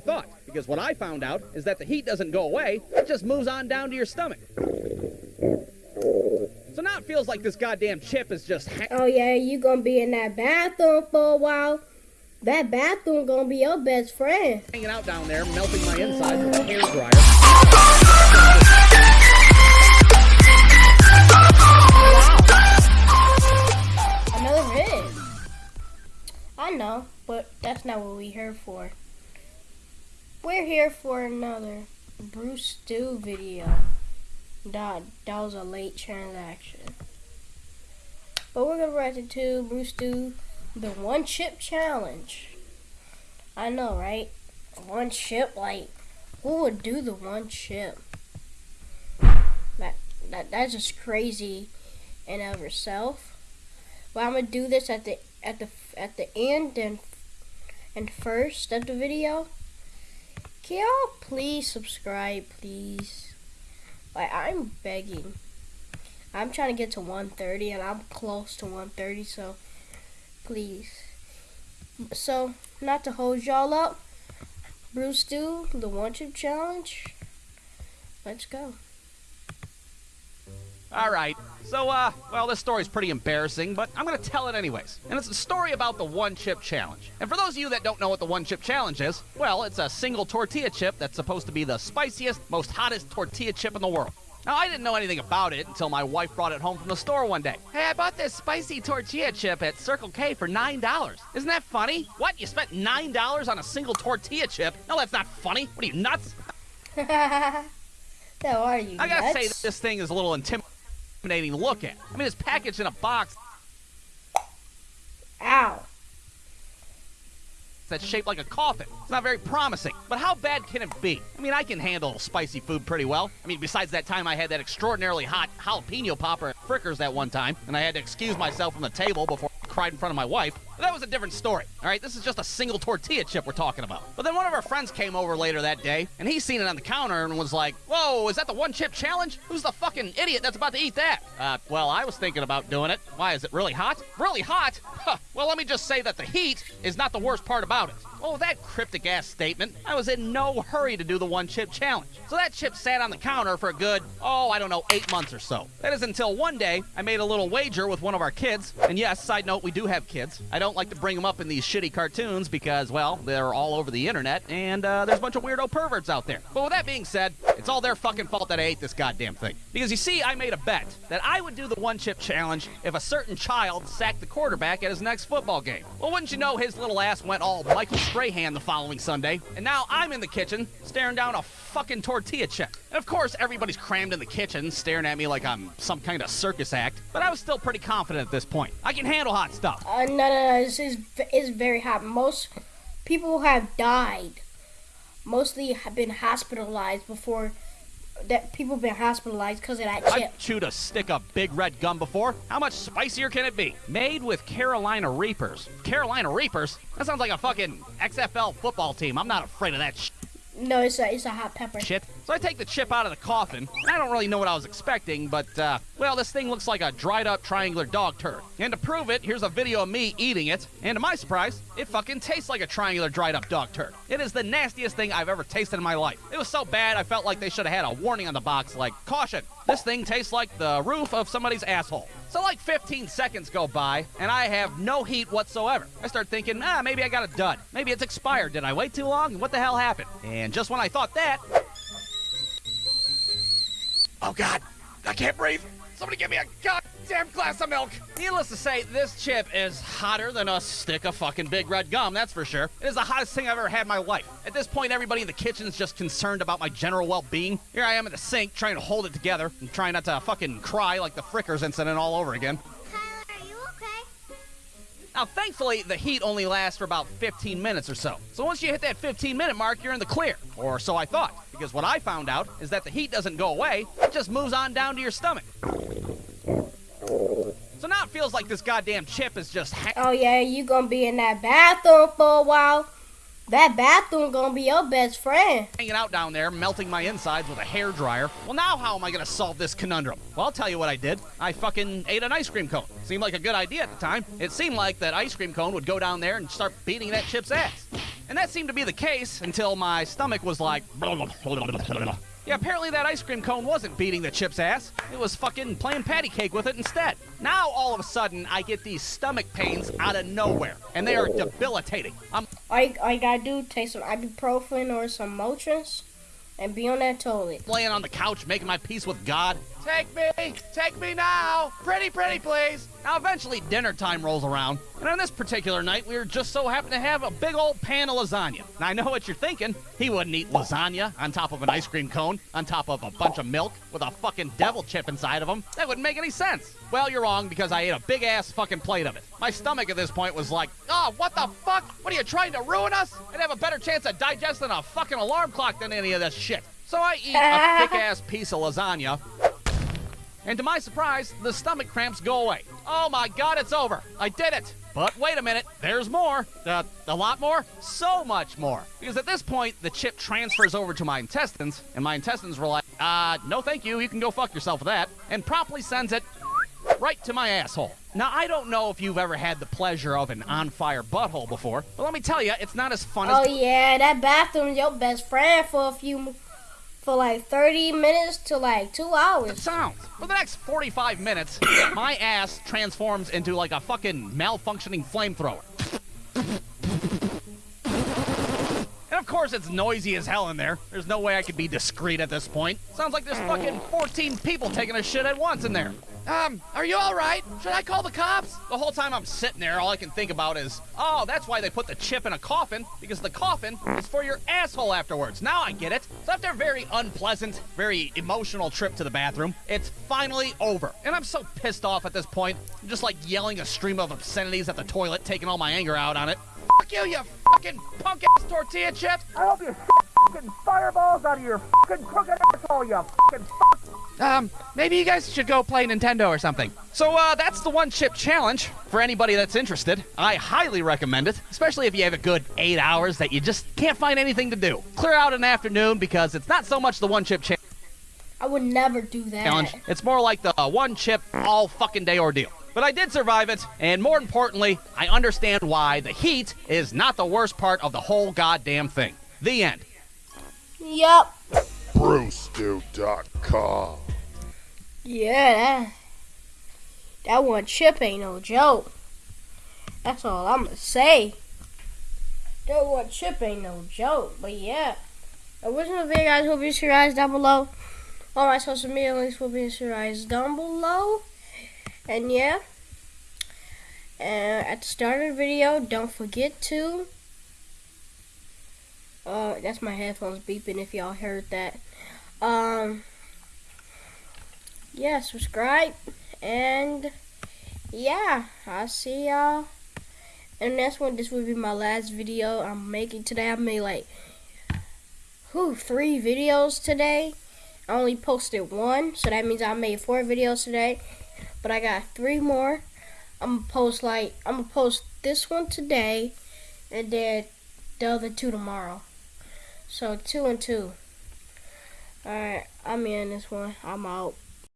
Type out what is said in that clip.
thought. Because what I found out is that the heat doesn't go away, it just moves on down to your stomach. So now it feels like this goddamn chip is just Oh yeah, you gonna be in that bathroom for a while. That bathroom gonna be your best friend. hanging out down there, melting my insides with a hair dryer. Another. I know, but that's not what we're here for. We're here for another Brewstew video. That, that was a late transaction. But we're gonna write it to Brewstew, the one chip challenge. I know, right? One chip, like, who would do the one chip? That, that that's just crazy in of itself. But I'm gonna do this at the at the at the end and and first of the video. Can y'all please subscribe, please? Like I'm begging. I'm trying to get to 130 and I'm close to 130, so please. So not to hold y'all up, Brewstew the one chip challenge. Let's go. All right. So, uh, well, this story's pretty embarrassing, but I'm going to tell it anyways. And it's a story about the one chip challenge. And for those of you that don't know what the one chip challenge is, well, it's a single tortilla chip that's supposed to be the spiciest, most hottest tortilla chip in the world. Now, I didn't know anything about it until my wife brought it home from the store one day. Hey, I bought this spicy tortilla chip at Circle K for $9. Isn't that funny? What? You spent $9 on a single tortilla chip? No, that's not funny. What are you, nuts? How are you? I gotta say, nuts? that this thing is a little intimidating to look at. I mean, it's packaged in a box Ow. That's shaped like a coffin. It's not very promising. But how bad can it be? I mean, I can handle spicy food pretty well. I mean, besides that time I had that extraordinarily hot jalapeno popper at Fricker's that one time, and I had to excuse myself from the table before I cried in front of my wife. But that was a different story. All right, this is just a single tortilla chip we're talking about. But then one of our friends came over later that day, and he seen it on the counter and was like, "Whoa, is that the one chip challenge? Who's the fucking idiot that's about to eat that?" Uh, well, I was thinking about doing it. Why is it really hot? Really hot? Huh. Well, let me just say that the heat is not the worst part about it. Well, with that cryptic ass statement, I was in no hurry to do the one chip challenge. So that chip sat on the counter for a good, oh, I don't know, eight months or so. That is until one day I made a little wager with one of our kids. And yes, side note, we do have kids. I don't like to bring them up in these shitty cartoons because, well, they're all over the internet and uh, there's a bunch of weirdo perverts out there. But with that being said, it's all their fucking fault that I ate this goddamn thing. Because you see, I made a bet that I would do the one chip challenge if a certain child sacked the quarterback at his next football game. Well, wouldn't you know, his little ass went all Michael Strahan the following Sunday, and now I'm in the kitchen staring down a fucking tortilla chip. And of course, everybody's crammed in the kitchen staring at me like I'm some kind of circus act, but I was still pretty confident at this point. I can handle hot stuff. Uh, no, no, no. This is is very hot. Most people have died. Mostly have been hospitalized before. That people have been hospitalized because of that chip. I've chewed a stick of big red gum before. How much spicier can it be? Made with Carolina Reapers. Carolina Reapers? That sounds like a fucking XFL football team. I'm not afraid of that sh- No, it's a it's a hot pepper. shit. So I take the chip out of the coffin. I don't really know what I was expecting, but, uh, well, this thing looks like a dried up triangular dog turd. And to prove it, here's a video of me eating it. And to my surprise, it fucking tastes like a triangular dried up dog turd. It is the nastiest thing I've ever tasted in my life. It was so bad, I felt like they should have had a warning on the box like, caution, this thing tastes like the roof of somebody's asshole. So like 15 seconds go by, and I have no heat whatsoever. I start thinking, ah, maybe I got a dud. Maybe it's expired. Did I wait too long? What the hell happened? And just when I thought that, oh god, I can't breathe. Somebody give me a goddamn glass of milk. Needless to say, this chip is hotter than a stick of fucking big red gum, that's for sure. It is the hottest thing I've ever had in my life. At this point, everybody in the kitchen is just concerned about my general well-being. Here I am at the sink trying to hold it together and trying not to fucking cry like the Fricker's incident all over again. Now, thankfully, the heat only lasts for about 15 minutes or so. So once you hit that 15 minute mark, you're in the clear. Or so I thought. Because what I found out is that the heat doesn't go away, it just moves on down to your stomach. So now it feels like this goddamn chip is just ha- Oh yeah, you gonna be in that bathroom for a while. That bathroom gonna be your best friend. hanging out down there, melting my insides with a hair dryer. Well, now how am I gonna solve this conundrum? Well, I'll tell you what I did. I fucking ate an ice cream cone. Seemed like a good idea at the time. It seemed like that ice cream cone would go down there and start beating that chip's ass. And that seemed to be the case until my stomach was like. Yeah, apparently that ice cream cone wasn't beating the chip's ass. It was fucking playing patty cake with it instead. Now all of a sudden I get these stomach pains out of nowhere, and they are debilitating. I'm All you gotta do, take some ibuprofen or some Motrin and be on that toilet. laying on the couch making my peace with God. Take me! Take me now! Pretty, pretty, please! Now, eventually, dinner time rolls around, and on this particular night, we were just so happened to have a big old pan of lasagna. Now, I know what you're thinking. He wouldn't eat lasagna on top of an ice cream cone, on top of a bunch of milk, with a fucking devil chip inside of him. That wouldn't make any sense. Well, you're wrong, because I ate a big ass fucking plate of it. My stomach at this point was like, oh, what the fuck? What are you trying to ruin us? I'd have a better chance of digesting a fucking alarm clock than any of this shit. So I eat a thick ass piece of lasagna, and to my surprise, the stomach cramps go away. Oh my god, it's over. I did it. But wait a minute, there's more. Uh, a lot more? So much more. Because at this point, the chip transfers over to my intestines, and my intestines were like, uh, no thank you, you can go fuck yourself with that, and promptly sends it right to my asshole. Now, I don't know if you've ever had the pleasure of an on fire butthole before, but let me tell you, it's not as fun as Oh yeah, that bathroom's your best friend for a few, for like 30 minutes to like two hours. sounds. For the next 45 minutes, my ass transforms into like a fucking malfunctioning flamethrower. And of course, it's noisy as hell in there. There's no way I could be discreet at this point. Sounds like there's fucking 14 people taking a shit at once in there. Um, are you alright? Should I call the cops? The whole time I'm sitting there, all I can think about is, oh, that's why they put the chip in a coffin, because the coffin is for your asshole afterwards. Now I get it. So after a very unpleasant, very emotional trip to the bathroom, it's finally over. And I'm so pissed off at this point. I'm just like yelling a stream of obscenities at the toilet, taking all my anger out on it. Fuck you, you fucking punk ass tortilla chips! I hope you fucking fireballs out of your fucking crooked asshole, you fucking fuck. Um, maybe you guys should go play Nintendo or something. So, uh, that's the one chip challenge for anybody that's interested. I highly recommend it, especially if you have a good eight hours that you just can't find anything to do. Clear out an afternoon because it's not so much the one chip challenge. I would never do that. challenge, it's more like the uh, one chip all fucking day ordeal. But I did survive it, and more importantly, I understand why the heat is not the worst part of the whole goddamn thing. The end. Yep. Brewstew.com. Yeah, that that one chip ain't no joke. That's all I'm gonna say. That one chip ain't no joke. But yeah, original video guys be in your eyes down below. All my social media links will be in your eyes down below. And yeah, and at the start of the video, don't forget to. Uh, that's my headphones beeping. If y'all heard that. Um yeah, subscribe, and yeah, I'll see y'all. And that's when this will be my last video I'm making today. I made like, whew, three videos today. I only posted one, so that means I made four videos today. But I got three more. I'm gonna post like, I'm gonna post this one today, and then the other two tomorrow. So two and two. Alright, I'm in this one. I'm out.